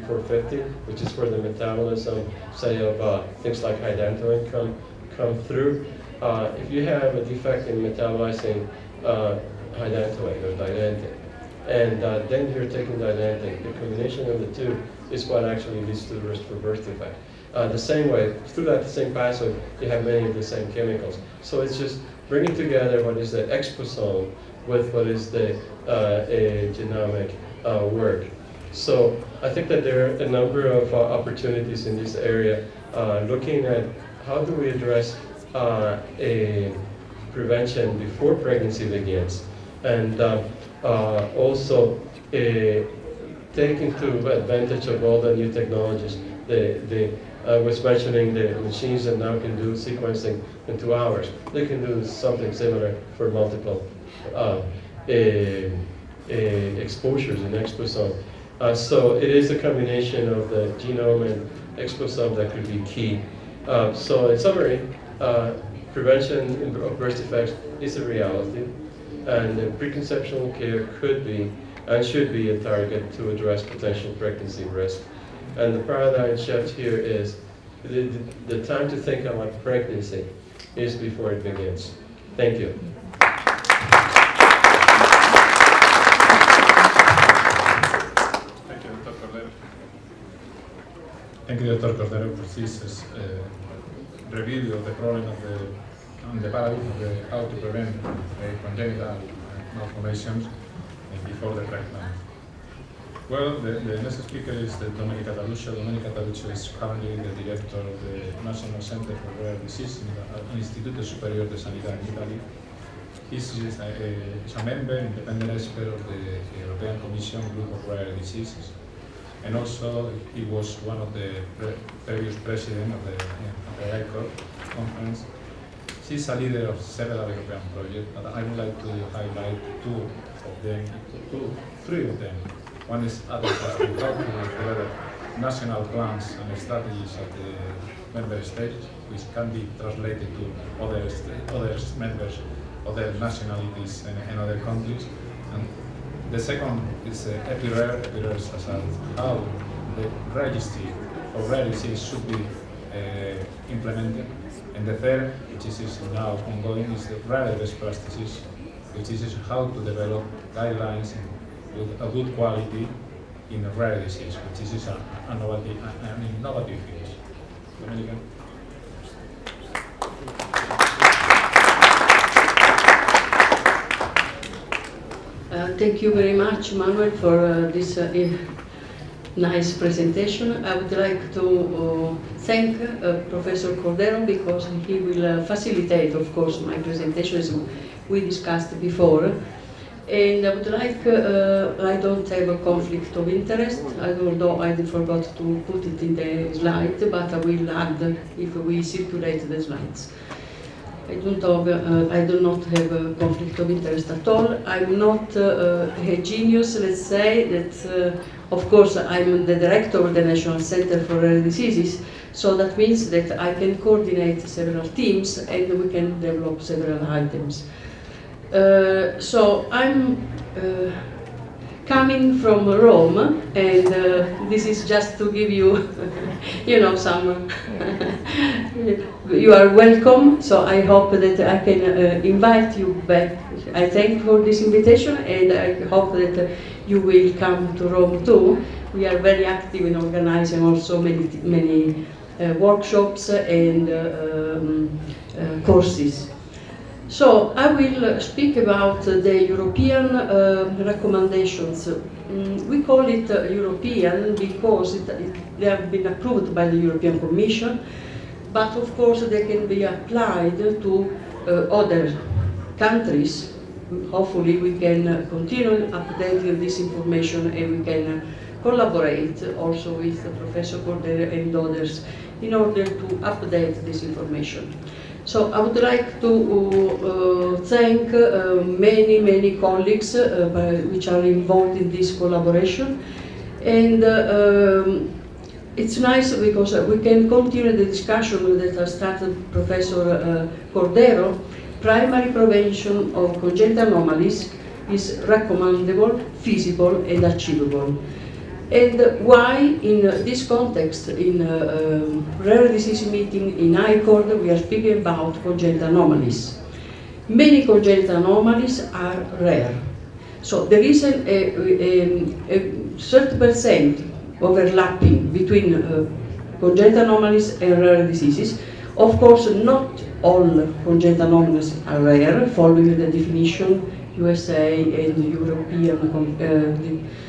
before 50, which is where the metabolism, say, of uh, things like hydantoin come, come through. Uh, if you have a defect in metabolizing uh, hydantoin or dilantin, and uh, then you're taking dilantin, the combination of the two is what actually leads to the risk for birth defect. Uh, the same way, through that same pathway, you have many of the same chemicals. So it's just bringing together what is the exposome with what is the uh, genomic uh, work. So I think that there are a number of uh, opportunities in this area uh, looking at how do we address uh, a prevention before pregnancy begins and also take into advantage of all the new technologies. The, the, I was mentioning the machines that now can do sequencing in two hours. They can do something similar for multiple uh, exposures in exposome. Uh, so it is a combination of the genome and exposome that could be key. Uh, so in summary, uh, prevention of birth defects is a reality, and preconceptional care could be and should be a target to address potential pregnancy risk. And the paradigm shift here is the, the, the time to think about pregnancy is before it begins. Thank you. Dr. Cordero, for uh, review of the problem of the, and the paradigm of the, how to prevent uh, congenital malformations before the pregnancy. Well, the, the, next speaker is the Domenica Taruscio. Domenica Taruscio is currently the director of the National Center for Rare Disease in the Instituto Superior de Sanidad in Italy. He's a, a, a member, independent expert of the European Commission Group of Rare Diseases and also he was one of the pre previous president of the, of the ICORD conference. She's a leader of several European projects, but I would like to highlight two of them, two, three of them. One is how national plans and strategies at the member states, which can be translated to other, other members, other nationalities and, and other countries. And the second is uh, EpiRare. How the registry of rare should be uh, implemented. And the third, which is, now ongoing, is the rare best practices, which is how to develop guidelines with a good quality in rare disease, which is an innovative, an innovative field. Thank you very much, Manuel, for uh, this uh, nice presentation. I would like to uh, thank uh, Professor Cordero because he will uh, facilitate, of course, my presentation as we discussed before. And I would like, I don't have a conflict of interest, although I forgot to put it in the slide, but I will add if we circulate the slides. I don't have, uh, I do not have a conflict of interest at all. I'm not uh, a genius, let's say, that uh, of course I'm the director of the National Center for Rare Diseases, so that means that I can coordinate several teams and we can develop several items. Uh, so I'm uh, coming from Rome, and uh, this is just to give you, you know, some. you are welcome. So I hope that I can uh, invite you back. I thank for this invitation, and I hope that uh, you will come to Rome too. We are very active in organizing also many many uh, workshops and uh, um, uh, courses. So I will speak about the European uh, recommendations. Mm, we call it uh, European because it, it, they have been approved by the European Commission, but of course they can be applied to uh, other countries. Hopefully we can continue updating this information and we can collaborate also with Professor Cordero and others in order to update this information. So I would like to uh, thank uh, many, many colleagues uh, by, which are involved in this collaboration. And um, it's nice because we can continue the discussion that started Professor Cordero. Primary prevention of congenital anomalies is recommendable, feasible and achievable. And why, in uh, this context, in a um, rare disease meeting in ICORD, we are speaking about congenital anomalies. Many congenital anomalies are rare. So there is a, a, a, a certain percent overlapping between uh, congenital anomalies and rare diseases. Of course, not all congenital anomalies are rare, following the definition USA and European uh, uh,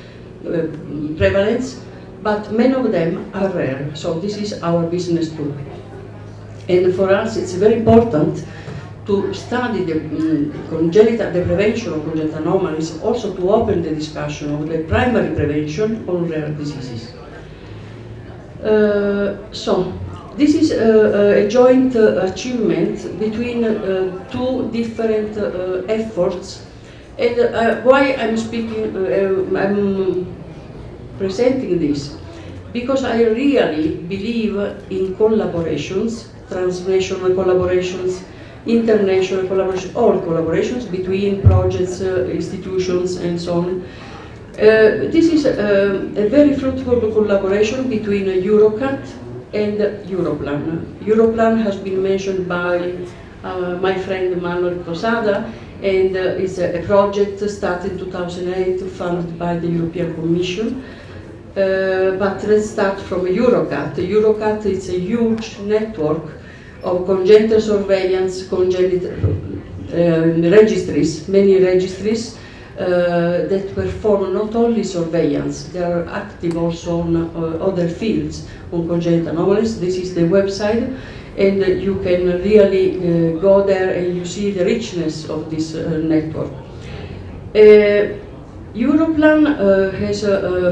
prevalence, but many of them are rare. So this is our business too. And for us, it's very important to study the um, congenital, the prevention of congenital anomalies, also to open the discussion of the primary prevention on rare diseases. Uh, so, this is a, a joint uh, achievement between uh, two different uh, efforts. And uh, why I'm speaking, uh, I'm presenting this? Because I really believe in collaborations, transnational collaborations, international collaborations, all collaborations between projects, uh, institutions and so on. Uh, this is uh, a very fruitful collaboration between Eurocat and Europlan. Europlan has been mentioned by uh, my friend Manuel Posada and uh, is a, a, project started in 2008 funded by the European Commission. Uh, but let's start from Eurocat. Eurocat is a huge network of congenital surveillance, congenital uh, registries, many registries uh, that perform not only surveillance, they are active also on uh, other fields on congenital anomalies. This is the website and you can really go there and you see the richness of this network. Europlan has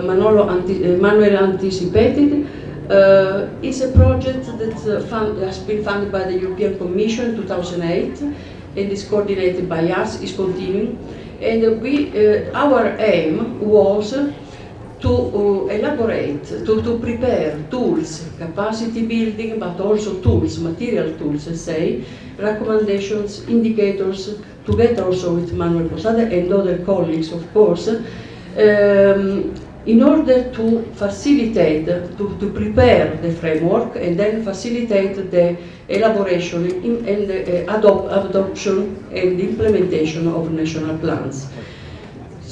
Manolo anti Manuel anticipated uh, is a project that uh, fund, has been funded by the European Commission in 2008 and is coordinated by us, is continuing. And we, uh, our aim was to uh, elaborate, to, to prepare tools, capacity building, but also tools, material tools, say, recommendations, indicators, together also with Manuel Posada and other colleagues, of course, um, in order to facilitate, to, to prepare the framework and then facilitate the elaboration in, and uh, adopt, adoption and implementation of national plans.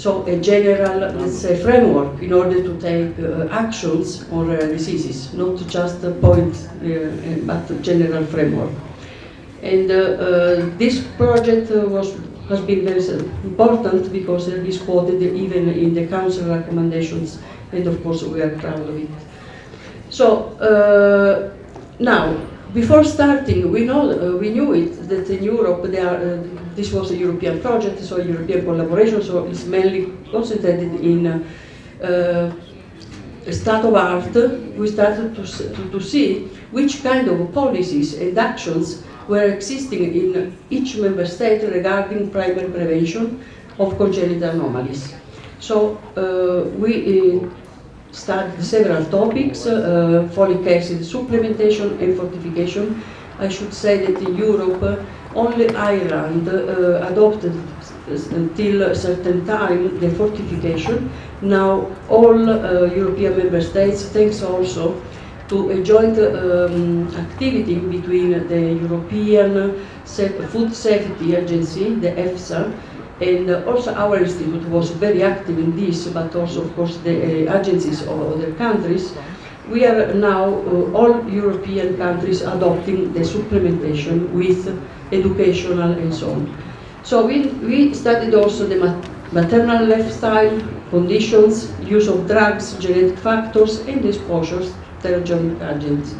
So a general, let's say, framework in order to take uh, actions on rare diseases, not just a point, uh, but a general framework. And uh, uh, this project uh, was has been very important because it is quoted even in the council recommendations and of course we are proud of it. So uh, now, before starting, we know uh, we knew it that in Europe are, uh, this was a European project, so European collaboration, so it's mainly concentrated in uh, state of art. We started to, to, to see which kind of policies and actions were existing in each member state regarding primary prevention of congenital anomalies. So uh, we uh, studied several topics, uh, folic acid supplementation and fortification. I should say that in Europe, uh, only Ireland uh, adopted until a certain time the fortification. Now all uh, European member states, thanks also to a joint um, activity between the European Food Safety Agency, the EFSA, and also our institute was very active in this, but also of course the uh, agencies of other countries. We are now, uh, all European countries adopting the supplementation with educational and so on. So we, we studied also the maternal lifestyle, conditions, use of drugs, genetic factors, and exposures terogenic agents.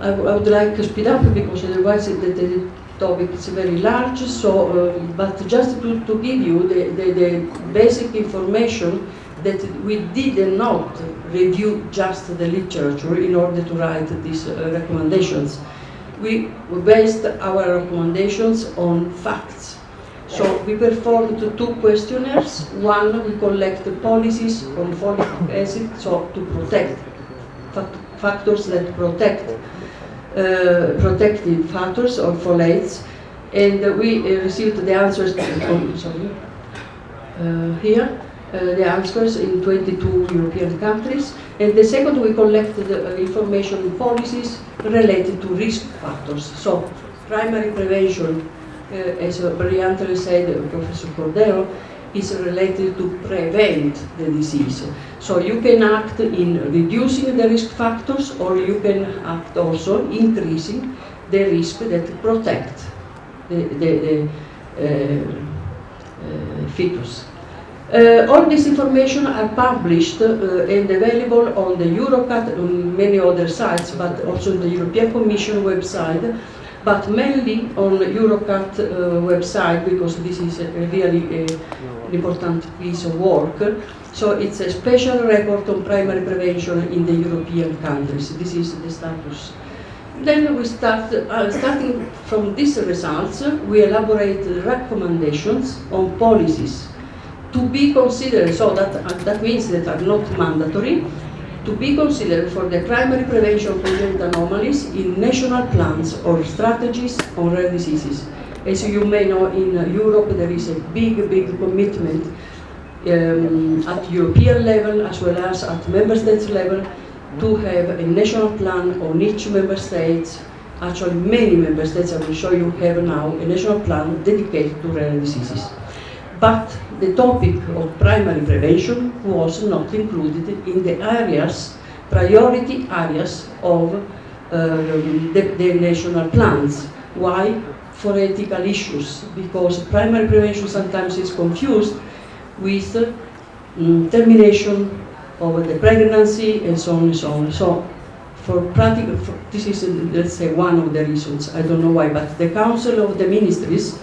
I, would like to speed up because otherwise the, the topic is very large, so, uh, but just to, to give you the, the, the, basic information that we did not review just the literature in order to write these uh, recommendations. We based our recommendations on facts. So we performed two questionnaires. One, we collect policies on folic acid, so to protect factors that protect protective factors or folates, and we uh, received the answers uh, here. the answers in 22 European countries. And the second, we collected uh, information and policies related to risk factors. So primary prevention, uh, as uh, brilliantly said uh, Professor Cordero, is related to prevent the disease. So you can act in reducing the risk factors or you can act also increasing the risk that protect the, the, the uh, uh, fetus. Uh, all this information are published uh, and available on the Eurocat, on many other sites, but also on the European Commission website, but mainly on Eurocat uh, website because this is really a, an important piece of work. So it's a special record on primary prevention in the European countries. This is the status. Then we start, uh, starting from these results, we elaborate recommendations on policies to be considered, so that, uh, that means that are not mandatory, to be considered for the primary prevention of congenital anomalies in national plans or strategies on rare diseases. As you may know, in uh, Europe there is a big, big commitment um, at European level as well as at member states level to have a national plan on each member state. Actually, many member states, I will show you, have now a national plan dedicated to rare diseases. But the topic of primary prevention was not included in the areas, priority areas of um, the, the national plans. Why? For ethical issues, because primary prevention sometimes is confused with um, termination of the pregnancy and so on and so on. So for practical, for, this is, uh, let's say, one of the reasons, I don't know why, but the Council of the Ministries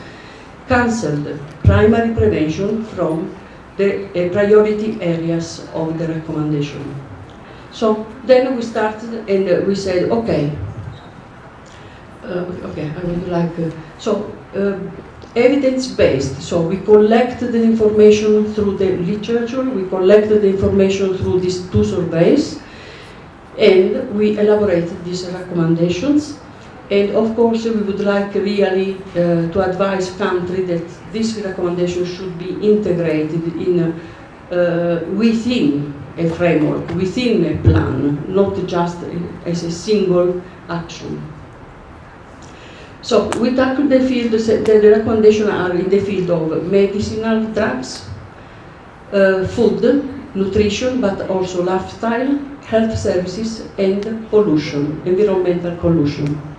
cancelled primary prevention from the uh, priority areas of the recommendation. So then we started and uh, we said, okay, uh, okay, I would like, uh, so uh, evidence-based, so we collected the information through the literature, we collected the information through these two surveys, and we elaborated these recommendations and of course, we would like really uh, to advise country that this recommendation should be integrated in uh, within a framework, within a plan, not just as a single action. So we tackle the field, the recommendations are in the field of medicinal drugs, uh, food, nutrition, but also lifestyle, health services and pollution, environmental pollution.